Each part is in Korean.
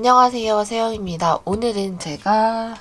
안녕하세요 세영입니다. 오늘은 제가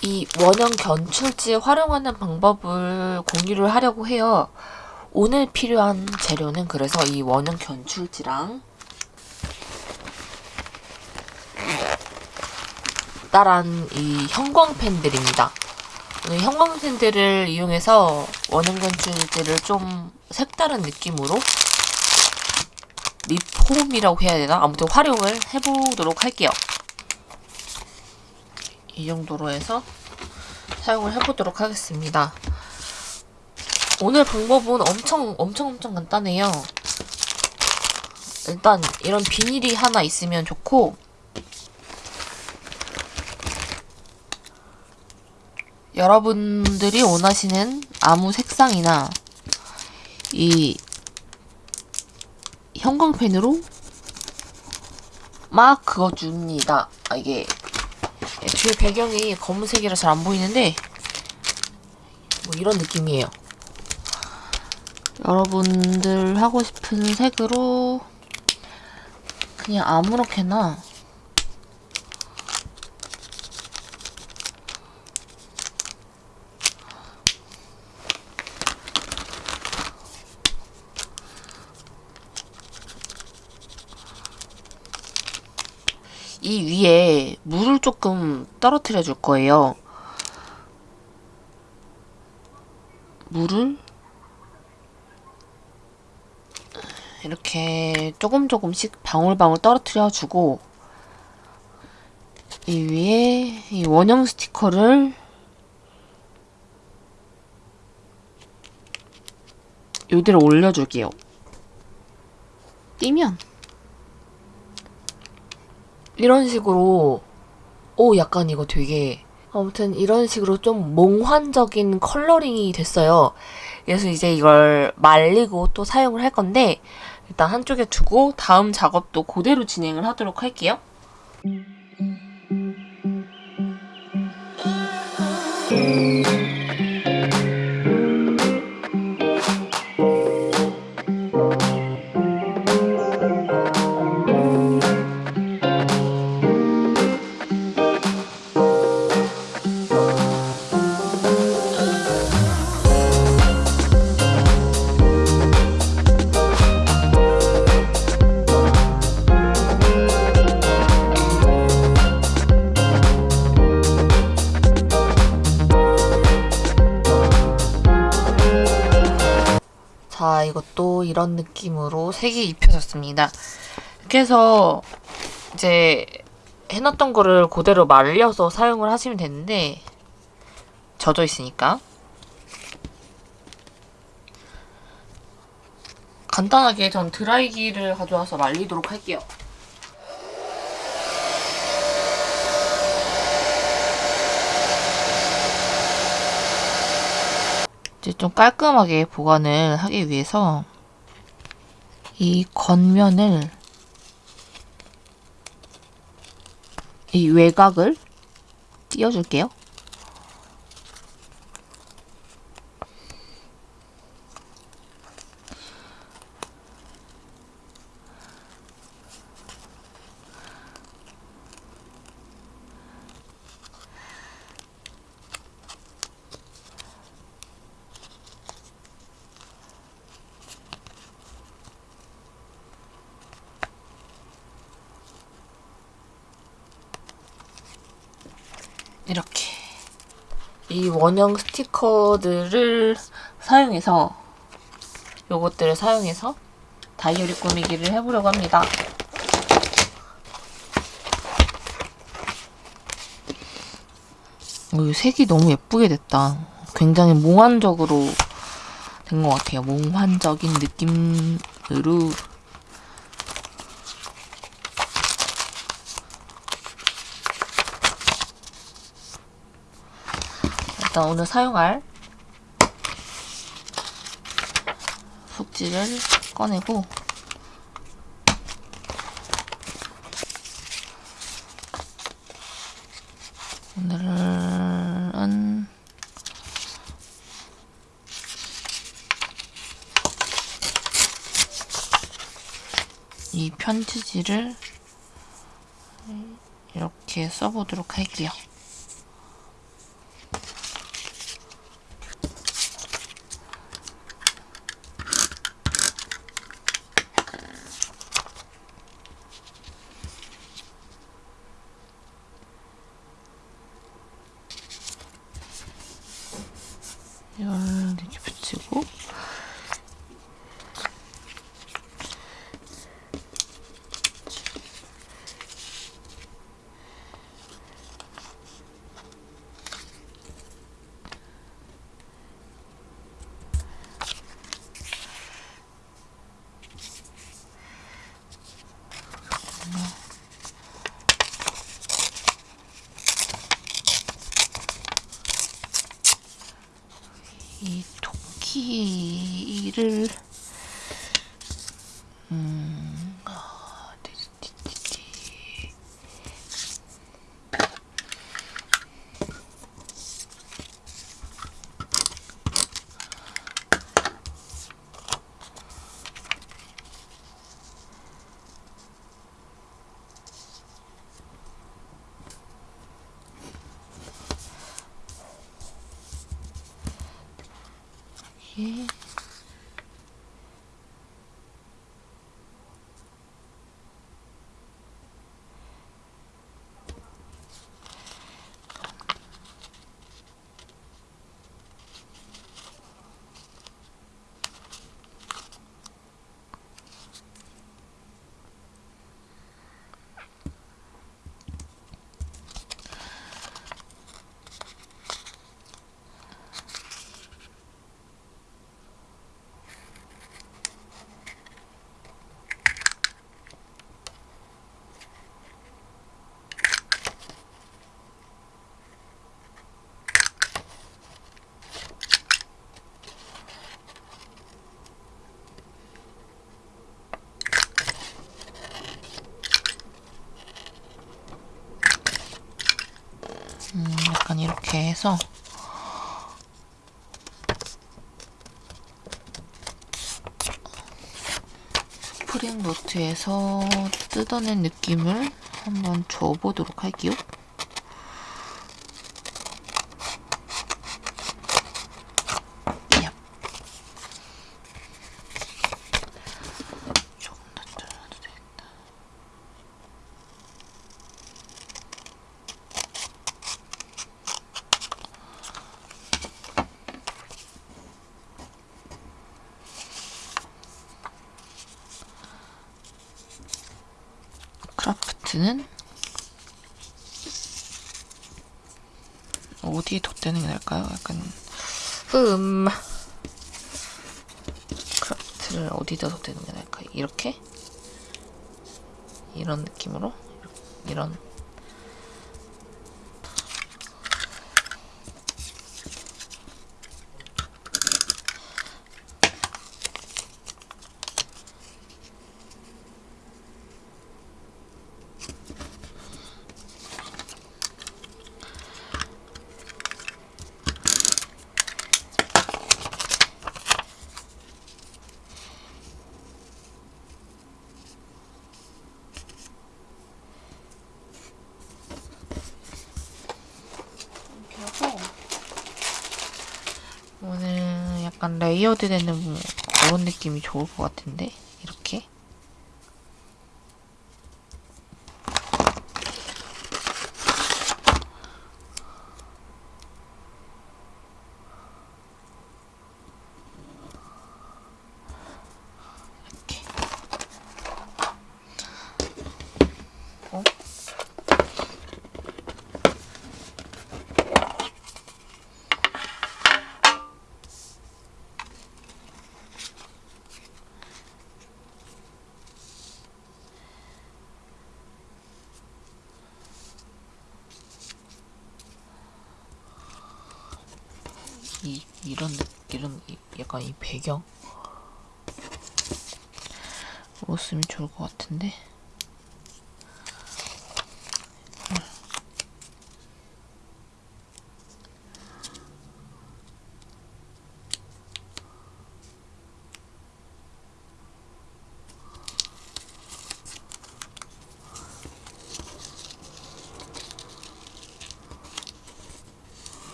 이 원형 견출지 활용하는 방법을 공유를 하려고 해요. 오늘 필요한 재료는 그래서 이 원형 견출지랑 따란 이 형광펜들입니다. 오늘 형광펜들을 이용해서 원형 견출지를 좀 색다른 느낌으로 리폼이라고 해야 되나? 아무튼 활용을 해보도록 할게요. 이 정도로 해서 사용을 해보도록 하겠습니다. 오늘 방법은 엄청 엄청 엄청 간단해요. 일단 이런 비닐이 하나 있으면 좋고 여러분들이 원하시는 아무 색상이나 이 형광펜으로 막 그어줍니다. 아, 이게 뒤에 배경이 검은색이라 잘 안 보이는데 뭐 이런 느낌이에요. 여러분들 하고 싶은 색으로 그냥 아무렇게나 이 위에 물을 조금 떨어뜨려 줄 거예요. 물을 이렇게 조금 조금씩 방울방울 떨어뜨려 주고 이 위에 이 원형 스티커를 요대로 올려줄게요. 띄면 이런 식으로 오 약간 이거 되게 아무튼 이런 식으로 좀 몽환적인 컬러링이 됐어요. 그래서 이제 이걸 말리고 또 사용을 할 건데 일단 한쪽에 두고 다음 작업도 그대로 진행을 하도록 할게요. 자, 이것도 이런 느낌으로 색이 입혀졌습니다. 이렇게 해서 이제 해놨던 거를 그대로 말려서 사용을 하시면 되는데 젖어 있으니까 간단하게 전 드라이기를 가져와서 말리도록 할게요. 좀 깔끔하게 보관을 하기 위해서 이 겉면을 이 외곽을 띄워줄게요. 이렇게 이 원형 스티커들을 사용해서 요것들을 사용해서 다이어리 꾸미기를 해보려고 합니다. 어, 색이 너무 예쁘게 됐다. 굉장히 몽환적으로 된 것 같아요. 몽환적인 느낌으로 일단 오늘 사용할 속지를 꺼내고 오늘은 이 편지지를 이렇게 써보도록 할게요. 이 是。 해서 스프링 노트에서 뜯어낸 느낌을 한번 줘보도록 할게요. 얍. 조금 더 잘라도 되겠다. 크라프트는 어디에 덧대는 게 나을까요? 약간 음 크라프트를 어디다 덧대는 게 나을까요? 이렇게 이런 느낌으로 이런 이렇게 하고 오늘 약간 레이어드 되는 뭐 그런 느낌이 좋을 것 같은데 이렇게 이렇게 어? 이 이런 느- 이런 이- 약간 이 배경? 로 쓰면 좋을 것 같은데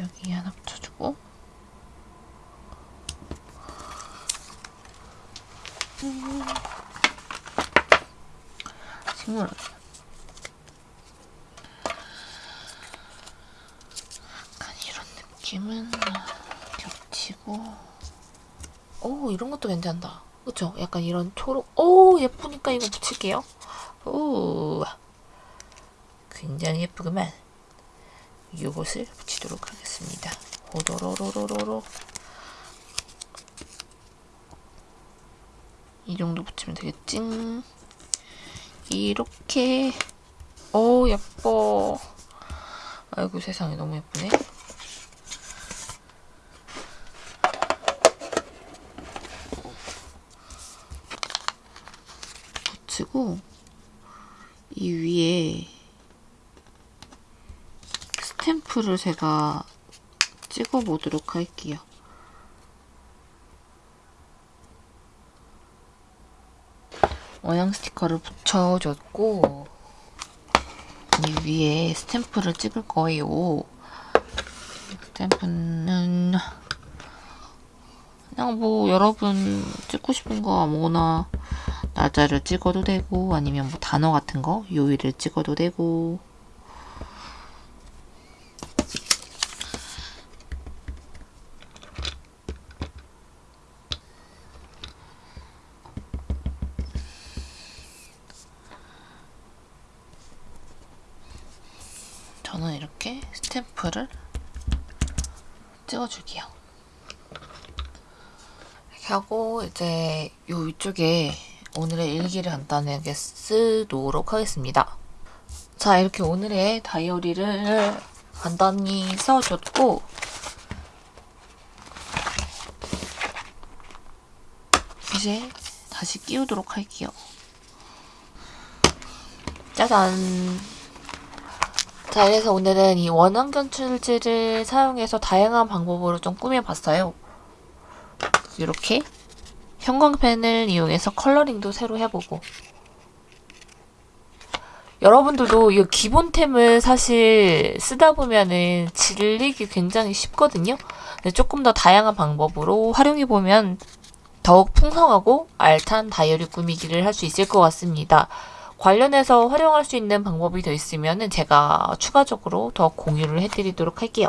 여기 하나 붙여주고. 음. 식물. 약간 이런 느낌은 겹치고. 오 이런 것도 괜찮다. 그쵸? 약간 이런 초록. 오 예쁘니까 이거 붙일게요. 오 굉장히 예쁘구만. 이것을 붙이도록 하겠습니다. 호도로로로로로. 이 정도 붙이면 되겠지? 이렇게. 오, 예뻐. 아이고, 세상에 너무 예쁘네. 붙이고, 이 위에 스탬프를 제가 찍어 보도록 할게요. 원형 스티커를 붙여줬고 이 위에 스탬프를 찍을 거예요. 스탬프는 그냥 뭐 여러분 찍고 싶은 거 아무거나 날짜를 찍어도 되고 아니면 뭐 단어 같은 거 요일을 찍어도 되고 저는 이렇게 스탬프를 찍어줄게요. 이렇게 하고 이제 요 위쪽에 오늘의 일기를 간단하게 쓰도록 하겠습니다. 자 이렇게 오늘의 다이어리를 간단히 써줬고 이제 다시 끼우도록 할게요. 짜잔 자, 그래서 오늘은 이 원형 견출지를 사용해서 다양한 방법으로 좀 꾸며봤어요. 이렇게 형광펜을 이용해서 컬러링도 새로 해보고 여러분들도 이 기본템을 사실 쓰다 보면은 질리기 굉장히 쉽거든요. 조금 더 다양한 방법으로 활용해보면 더욱 풍성하고 알찬 다이어리 꾸미기를 할 수 있을 것 같습니다. 관련해서 활용할 수 있는 방법이 더 있으면 제가 추가적으로 더 공유를 해드리도록 할게요.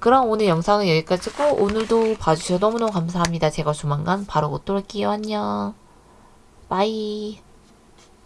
그럼 오늘 영상은 여기까지고 오늘도 봐주셔서 너무너무 감사합니다. 제가 조만간 바로 곧 올게요. 안녕. 바이.